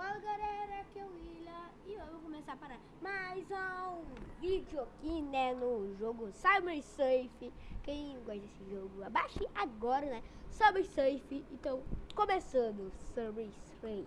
Fala galera, aqui é o William e vou começar para mais um vídeo aqui né, no jogo Cyber Safe. Quem gosta desse jogo, abaixe agora né, Cyber Safe. Então, começando Cyber Safe.